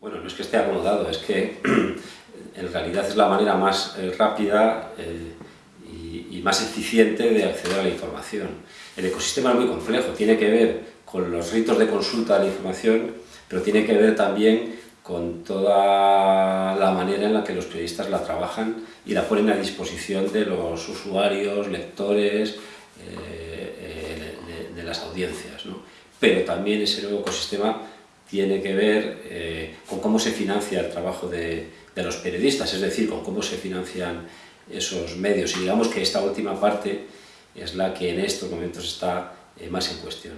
Bueno, no es que esté acomodado, es que en realidad es la manera más eh, rápida eh, y, más eficiente de acceder a la información. El ecosistema es muy complejo, tiene que ver con los ritos de consulta de la información, pero tiene que ver también con toda la manera en la que los periodistas la trabajan y la ponen a disposición de los usuarios, lectores, eh, de, las audiencias. Pero también ese nuevo ecosistema tiene que ver cómo se financia el trabajo de, los periodistas, es decir, con cómo se financian esos medios. Y digamos que esta última parte es la que en estos momentos está eh, más en cuestión.